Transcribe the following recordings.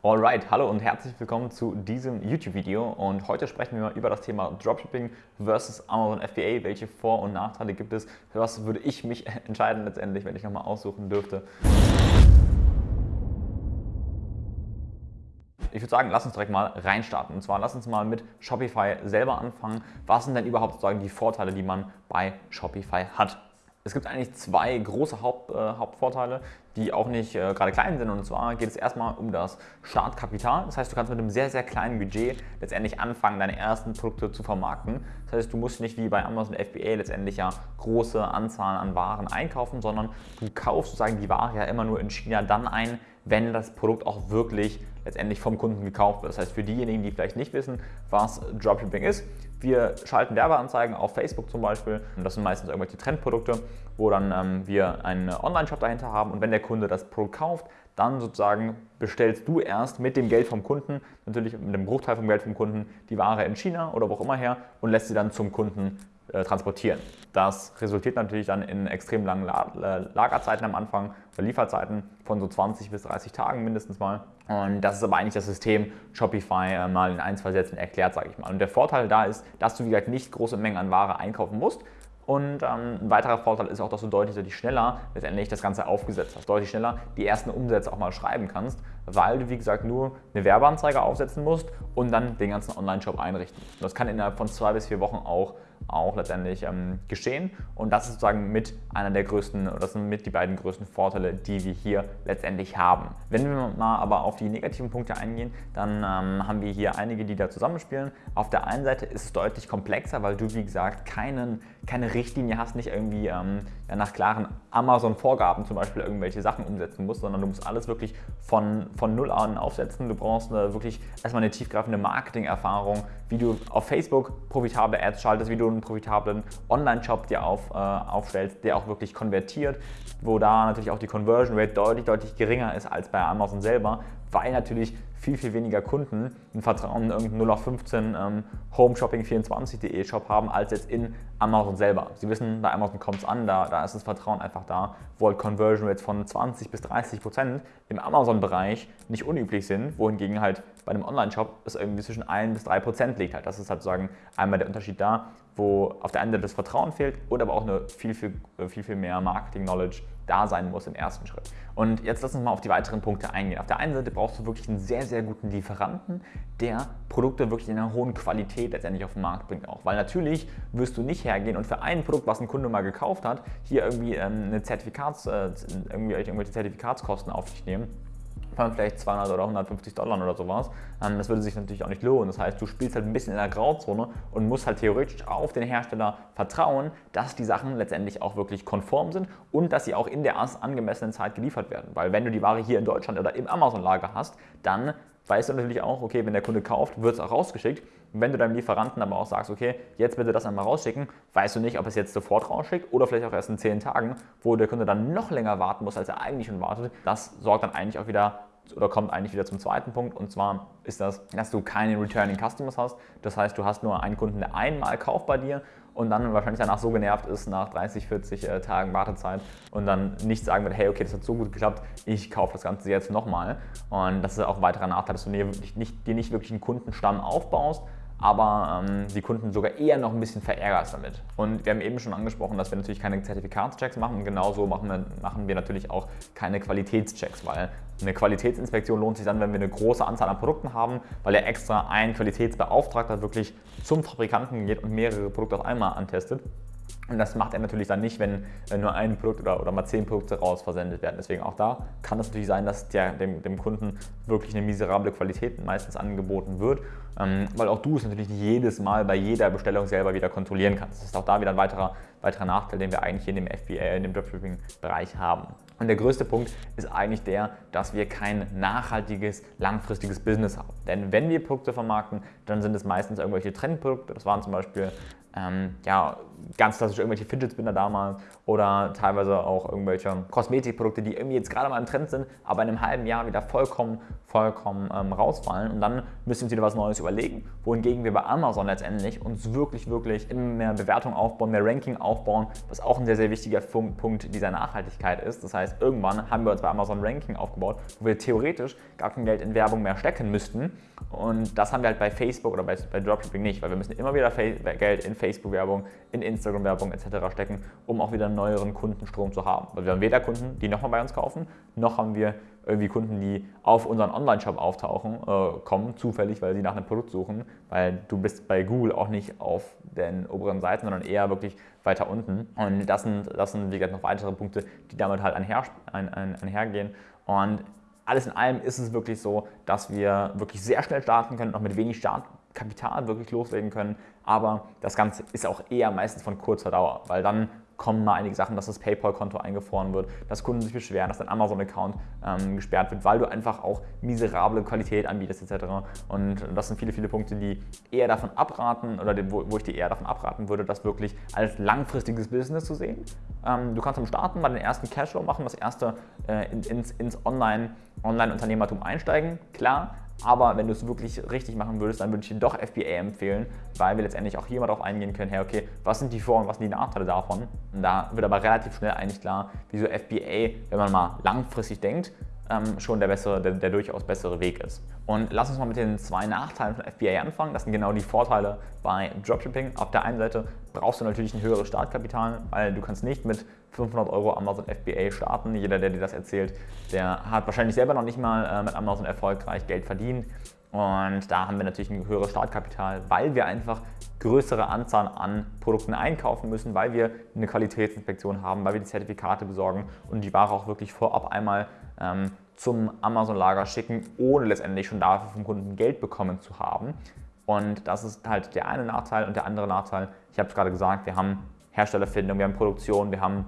Alright, hallo und herzlich willkommen zu diesem YouTube-Video und heute sprechen wir mal über das Thema Dropshipping versus Amazon FBA. Welche Vor- und Nachteile gibt es? Für was würde ich mich entscheiden letztendlich, wenn ich nochmal aussuchen dürfte? Ich würde sagen, lass uns direkt mal reinstarten. Und zwar lass uns mal mit Shopify selber anfangen. Was sind denn überhaupt sozusagen die Vorteile, die man bei Shopify hat? Es gibt eigentlich zwei große Haupt, äh, Hauptvorteile, die auch nicht äh, gerade klein sind. Und zwar geht es erstmal um das Startkapital. Das heißt, du kannst mit einem sehr, sehr kleinen Budget letztendlich anfangen, deine ersten Produkte zu vermarkten. Das heißt, du musst nicht wie bei Amazon FBA letztendlich ja große Anzahlen an Waren einkaufen, sondern du kaufst sozusagen die Ware ja immer nur in China dann ein, wenn das Produkt auch wirklich letztendlich vom Kunden gekauft wird. Das heißt, für diejenigen, die vielleicht nicht wissen, was Dropshipping ist, wir schalten Werbeanzeigen auf Facebook zum Beispiel. Und das sind meistens irgendwelche Trendprodukte, wo dann ähm, wir einen Online-Shop dahinter haben. Und wenn der Kunde das Produkt kauft, dann sozusagen bestellst du erst mit dem Geld vom Kunden, natürlich mit dem Bruchteil vom Geld vom Kunden, die Ware in China oder wo auch immer her und lässt sie dann zum Kunden äh, transportieren. Das resultiert natürlich dann in extrem langen La Lagerzeiten am Anfang oder Lieferzeiten von so 20 bis 30 Tagen mindestens mal. Und das ist aber eigentlich das System Shopify äh, mal in ein, zwei Sätzen erklärt, sage ich mal. Und der Vorteil da ist, dass du wie gesagt nicht große Mengen an Ware einkaufen musst, und ähm, ein weiterer Vorteil ist auch, dass du deutlich, deutlich schneller letztendlich das Ganze aufgesetzt hast, deutlich schneller die ersten Umsätze auch mal schreiben kannst, weil du wie gesagt nur eine Werbeanzeige aufsetzen musst und dann den ganzen Online-Shop einrichten. Und das kann innerhalb von zwei bis vier Wochen auch auch letztendlich ähm, geschehen. Und das ist sozusagen mit einer der größten, oder das sind mit die beiden größten Vorteile, die wir hier letztendlich haben. Wenn wir mal aber auf die negativen Punkte eingehen, dann ähm, haben wir hier einige, die da zusammenspielen. Auf der einen Seite ist es deutlich komplexer, weil du, wie gesagt, keinen, keine Richtlinie hast, nicht irgendwie ähm, nach klaren Amazon-Vorgaben zum Beispiel irgendwelche Sachen umsetzen musst, sondern du musst alles wirklich von, von Null an aufsetzen. Du brauchst eine, wirklich erstmal eine tiefgreifende Marketing-Erfahrung, wie du auf Facebook profitable Ads schaltest, wie du einen profitablen Online-Shop dir auf, äh, aufstellst, der auch wirklich konvertiert, wo da natürlich auch die Conversion Rate deutlich, deutlich geringer ist als bei Amazon selber, weil natürlich viel, viel weniger Kunden ein Vertrauen in irgendeinen 0815 ähm, homeshopping24.de Shop haben, als jetzt in Amazon selber. Sie wissen, bei Amazon kommt es an, da, da ist das Vertrauen einfach da, wo halt Conversion Rates von 20 bis 30 Prozent im Amazon-Bereich nicht unüblich sind, wohingegen halt bei einem Online-Shop es irgendwie zwischen 1 bis 3 Prozent liegt. Halt. Das ist halt sozusagen einmal der Unterschied da, wo auf der einen Seite das Vertrauen fehlt oder aber auch eine viel, viel, viel, viel mehr Marketing-Knowledge da sein muss im ersten Schritt. Und jetzt lass uns mal auf die weiteren Punkte eingehen. Auf der einen Seite brauchst du wirklich einen sehr, sehr guten Lieferanten, der Produkte wirklich in einer hohen Qualität letztendlich auf den Markt bringt auch. Weil natürlich wirst du nicht hergehen und für ein Produkt, was ein Kunde mal gekauft hat, hier irgendwie ähm, eine Zertifikats, äh, irgendwie irgendwelche Zertifikatskosten auf dich nehmen von vielleicht 200 oder 150 Dollar oder sowas. Ähm, das würde sich natürlich auch nicht lohnen. Das heißt, du spielst halt ein bisschen in der Grauzone und musst halt theoretisch auf den Hersteller vertrauen, dass die Sachen letztendlich auch wirklich konform sind und dass sie auch in der angemessenen Zeit geliefert werden. Weil wenn du die Ware hier in Deutschland oder im Amazon-Lager hast, dann weißt du natürlich auch, okay, wenn der Kunde kauft, wird es auch rausgeschickt. Wenn du deinem Lieferanten aber auch sagst, okay, jetzt bitte das einmal rausschicken, weißt du nicht, ob es jetzt sofort rausschickt oder vielleicht auch erst in 10 Tagen, wo der Kunde dann noch länger warten muss, als er eigentlich schon wartet. Das sorgt dann eigentlich auch wieder oder kommt eigentlich wieder zum zweiten Punkt und zwar ist das, dass du keine Returning Customers hast. Das heißt, du hast nur einen Kunden, der einmal kauft bei dir und dann wahrscheinlich danach so genervt ist nach 30, 40 äh, Tagen Wartezeit und dann nicht sagen wird, hey, okay, das hat so gut geklappt, ich kaufe das Ganze jetzt nochmal. Und das ist auch ein weiterer Nachteil, dass du dir nicht, dir nicht wirklich einen Kundenstamm aufbaust, aber ähm, die Kunden sogar eher noch ein bisschen verärgerst damit. Und wir haben eben schon angesprochen, dass wir natürlich keine Zertifikatschecks machen und genauso machen wir, machen wir natürlich auch keine Qualitätschecks, weil eine Qualitätsinspektion lohnt sich dann, wenn wir eine große Anzahl an Produkten haben, weil er extra ein Qualitätsbeauftragter wirklich zum Fabrikanten geht und mehrere Produkte auf einmal antestet. Und das macht er natürlich dann nicht, wenn nur ein Produkt oder, oder mal zehn Produkte raus versendet werden. Deswegen auch da kann es natürlich sein, dass der, dem, dem, Kunden wirklich eine miserable Qualität meistens angeboten wird, ähm, weil auch du es natürlich nicht jedes Mal bei jeder Bestellung selber wieder kontrollieren kannst. Das ist auch da wieder ein weiterer, weiterer Nachteil, den wir eigentlich hier in dem FBA, in dem Dropshipping-Bereich haben. Und der größte Punkt ist eigentlich der, dass wir kein nachhaltiges, langfristiges Business haben. Denn wenn wir Produkte vermarkten, dann sind es meistens irgendwelche Trendprodukte. Das waren zum Beispiel ähm, ja, ganz klassisch irgendwelche Fidget Spinner damals oder teilweise auch irgendwelche Kosmetikprodukte, die irgendwie jetzt gerade mal im Trend sind, aber in einem halben Jahr wieder vollkommen, vollkommen ähm, rausfallen und dann müssen wir uns wieder was Neues überlegen, wohingegen wir bei Amazon letztendlich uns wirklich, wirklich immer mehr Bewertung aufbauen, mehr Ranking aufbauen, was auch ein sehr, sehr wichtiger Punkt dieser Nachhaltigkeit ist. Das heißt, irgendwann haben wir uns bei Amazon Ranking aufgebaut, wo wir theoretisch gar kein Geld in Werbung mehr stecken müssten und das haben wir halt bei Facebook oder bei, bei Dropshipping nicht, weil wir müssen immer wieder Geld in Facebook-Werbung, in Instagram-Werbung etc. stecken, um auch wieder einen neueren Kundenstrom zu haben. Weil wir haben weder Kunden, die nochmal bei uns kaufen, noch haben wir irgendwie Kunden, die auf unseren Online-Shop auftauchen, äh, kommen, zufällig, weil sie nach einem Produkt suchen, weil du bist bei Google auch nicht auf den oberen Seiten, sondern eher wirklich weiter unten. Und das sind, das sind wie gesagt, noch weitere Punkte, die damit halt einher, ein, ein, einhergehen. Und alles in allem ist es wirklich so, dass wir wirklich sehr schnell starten können, auch mit wenig Startkapital wirklich loslegen können. Aber das Ganze ist auch eher meistens von kurzer Dauer, weil dann kommen mal einige Sachen, dass das PayPal-Konto eingefroren wird, dass Kunden sich beschweren, dass dein Amazon-Account ähm, gesperrt wird, weil du einfach auch miserable Qualität anbietest etc. Und das sind viele, viele Punkte, die eher davon abraten oder wo, wo ich dir eher davon abraten würde, das wirklich als langfristiges Business zu sehen. Ähm, du kannst am Starten mal den ersten Cashflow machen, das erste äh, ins, ins Online-Unternehmertum Online einsteigen, klar, aber wenn du es wirklich richtig machen würdest, dann würde ich dir doch FBA empfehlen, weil wir letztendlich auch hier mal darauf eingehen können, hey, okay, was sind die Vor- und was sind die Nachteile davon? Und da wird aber relativ schnell eigentlich klar, wieso FBA, wenn man mal langfristig denkt, ähm, schon der, bessere, der, der, durchaus bessere Weg ist. Und lass uns mal mit den zwei Nachteilen von FBA anfangen. Das sind genau die Vorteile bei Dropshipping. Auf der einen Seite brauchst du natürlich ein höheres Startkapital, weil du kannst nicht mit 500 Euro Amazon FBA starten. Jeder, der dir das erzählt, der hat wahrscheinlich selber noch nicht mal äh, mit Amazon erfolgreich Geld verdient. Und da haben wir natürlich ein höheres Startkapital, weil wir einfach größere Anzahl an Produkten einkaufen müssen, weil wir eine Qualitätsinspektion haben, weil wir die Zertifikate besorgen und die Ware auch wirklich vorab einmal ähm, zum Amazon-Lager schicken, ohne letztendlich schon dafür vom Kunden Geld bekommen zu haben. Und das ist halt der eine Nachteil und der andere Nachteil, ich habe es gerade gesagt, wir haben Herstellerfindung, wir haben Produktion, wir haben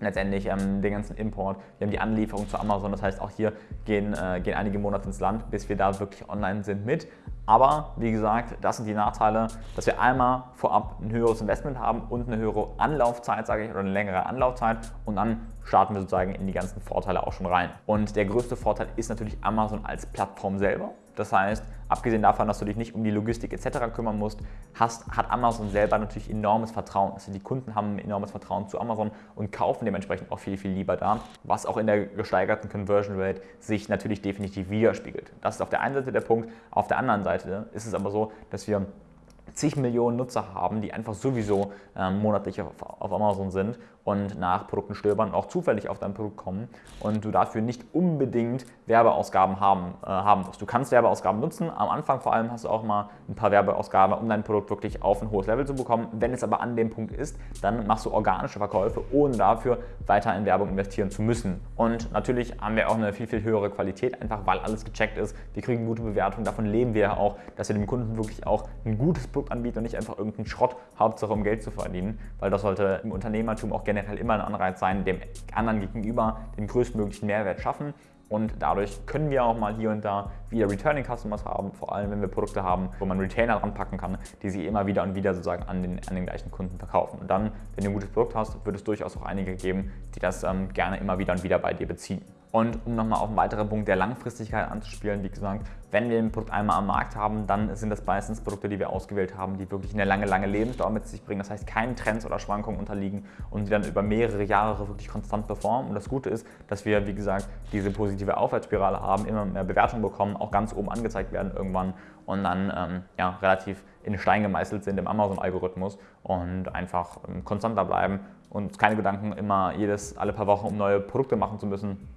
letztendlich ähm, den ganzen Import, wir haben die Anlieferung zu Amazon, das heißt auch hier gehen, äh, gehen einige Monate ins Land, bis wir da wirklich online sind mit. Aber wie gesagt, das sind die Nachteile, dass wir einmal vorab ein höheres Investment haben und eine höhere Anlaufzeit, sage ich, oder eine längere Anlaufzeit und dann starten wir sozusagen in die ganzen Vorteile auch schon rein. Und der größte Vorteil ist natürlich Amazon als Plattform selber. Das heißt, abgesehen davon, dass du dich nicht um die Logistik etc. kümmern musst, hast, hat Amazon selber natürlich enormes Vertrauen. Also die Kunden haben ein enormes Vertrauen zu Amazon und kaufen dementsprechend auch viel, viel lieber da, was auch in der gesteigerten Conversion Rate sich natürlich definitiv widerspiegelt. Das ist auf der einen Seite der Punkt. Auf der anderen Seite ist es aber so, dass wir zig Millionen Nutzer haben, die einfach sowieso ähm, monatlich auf, auf, Amazon sind und nach Produkten stöbern, auch zufällig auf dein Produkt kommen und du dafür nicht unbedingt Werbeausgaben haben, äh, haben musst. Du kannst Werbeausgaben nutzen, am Anfang vor allem hast du auch mal ein paar Werbeausgaben, um dein Produkt wirklich auf ein hohes Level zu bekommen. Wenn es aber an dem Punkt ist, dann machst du organische Verkäufe, ohne dafür weiter in Werbung investieren zu müssen. Und natürlich haben wir auch eine viel, viel höhere Qualität, einfach weil alles gecheckt ist. Wir kriegen gute Bewertungen, davon leben wir ja auch, dass wir dem Kunden wirklich auch ein gutes Produkt anbieten und nicht einfach irgendeinen Schrott, Hauptsache um Geld zu verdienen, weil das sollte im Unternehmertum auch generell immer ein Anreiz sein, dem anderen gegenüber den größtmöglichen Mehrwert schaffen. Und dadurch können wir auch mal hier und da wieder Returning Customers haben, vor allem wenn wir Produkte haben, wo man Retainer dran packen kann, die sie immer wieder und wieder sozusagen an den, an den gleichen Kunden verkaufen. Und dann, wenn du ein gutes Produkt hast, wird es durchaus auch einige geben, die das ähm, gerne immer wieder und wieder bei dir beziehen. Und um nochmal auf einen weiteren Punkt der Langfristigkeit anzuspielen, wie gesagt, wenn wir ein Produkt einmal am Markt haben, dann sind das meistens Produkte, die wir ausgewählt haben, die wirklich eine lange, lange Lebensdauer mit sich bringen. Das heißt, keinen Trends oder Schwankungen unterliegen und die dann über mehrere Jahre wirklich konstant performen. Und das Gute ist, dass wir, wie gesagt, diese positive Aufwärtsspirale haben, immer mehr Bewertungen bekommen, auch ganz oben angezeigt werden irgendwann und dann ähm, ja, relativ in Stein gemeißelt sind im Amazon-Algorithmus und einfach ähm, konstanter bleiben und keine Gedanken immer jedes, alle paar Wochen um neue Produkte machen zu müssen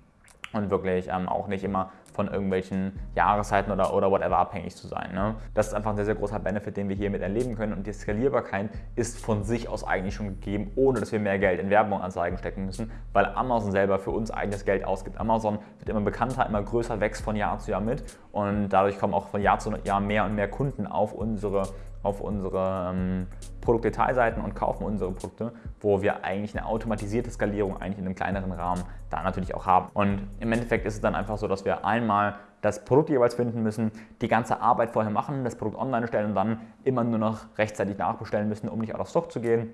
und wirklich ähm, auch nicht immer von irgendwelchen Jahreszeiten oder, oder whatever abhängig zu sein. Ne? Das ist einfach ein sehr, sehr großer Benefit, den wir hiermit erleben können und die Skalierbarkeit ist von sich aus eigentlich schon gegeben, ohne dass wir mehr Geld in Werbung Anzeigen stecken müssen, weil Amazon selber für uns eigenes Geld ausgibt. Amazon wird immer bekannter, immer größer, wächst von Jahr zu Jahr mit und dadurch kommen auch von Jahr zu Jahr mehr und mehr Kunden auf unsere auf unsere ähm, Produktdetailseiten und kaufen unsere Produkte, wo wir eigentlich eine automatisierte Skalierung eigentlich in einem kleineren Rahmen da natürlich auch haben. Und im Endeffekt ist es dann einfach so, dass wir einmal das Produkt jeweils finden müssen, die ganze Arbeit vorher machen, das Produkt online stellen und dann immer nur noch rechtzeitig nachbestellen müssen, um nicht out of stock zu gehen.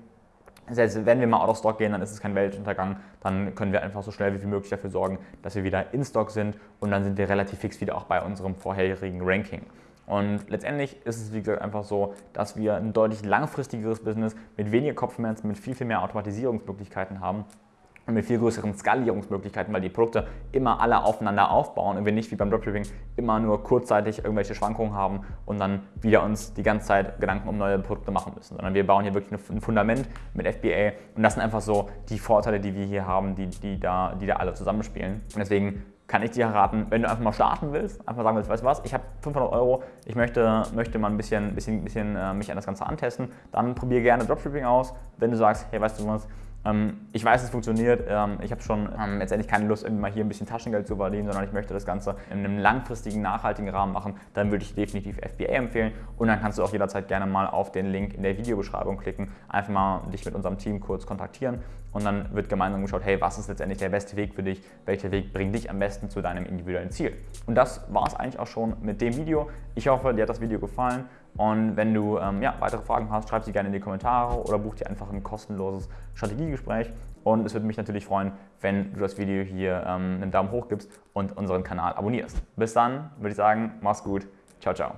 Selbst wenn wir mal out of stock gehen, dann ist es kein Weltuntergang. Dann können wir einfach so schnell wie möglich dafür sorgen, dass wir wieder in Stock sind und dann sind wir relativ fix wieder auch bei unserem vorherigen Ranking. Und letztendlich ist es, wie gesagt, einfach so, dass wir ein deutlich langfristigeres Business mit weniger Kopfschmerzen, mit viel, viel mehr Automatisierungsmöglichkeiten haben und mit viel größeren Skalierungsmöglichkeiten, weil die Produkte immer alle aufeinander aufbauen und wir nicht wie beim Dropshipping immer nur kurzzeitig irgendwelche Schwankungen haben und dann wieder uns die ganze Zeit Gedanken um neue Produkte machen müssen, sondern wir bauen hier wirklich ein Fundament mit FBA und das sind einfach so die Vorteile, die wir hier haben, die, die, da, die da alle zusammenspielen. Und deswegen kann ich dir raten, wenn du einfach mal starten willst, einfach sagen willst, weißt du was, ich habe 500 Euro, ich möchte, möchte mal ein bisschen, bisschen, bisschen äh, mich an das Ganze antesten, dann probiere gerne Dropshipping aus. Wenn du sagst, hey, weißt du was, ich weiß, es funktioniert. Ähm, ich habe schon ähm, letztendlich keine Lust, irgendwie mal hier ein bisschen Taschengeld zu verdienen, sondern ich möchte das Ganze in einem langfristigen, nachhaltigen Rahmen machen. Dann würde ich definitiv FBA empfehlen. Und dann kannst du auch jederzeit gerne mal auf den Link in der Videobeschreibung klicken, einfach mal dich mit unserem Team kurz kontaktieren und dann wird gemeinsam geschaut, hey, was ist letztendlich der beste Weg für dich? Welcher Weg bringt dich am besten zu deinem individuellen Ziel? Und das war es eigentlich auch schon mit dem Video. Ich hoffe, dir hat das Video gefallen. Und wenn du ähm, ja, weitere Fragen hast, schreib sie gerne in die Kommentare oder buch dir einfach ein kostenloses Strategiegespräch. Und es würde mich natürlich freuen, wenn du das Video hier ähm, einen Daumen hoch gibst und unseren Kanal abonnierst. Bis dann würde ich sagen, mach's gut. Ciao, ciao.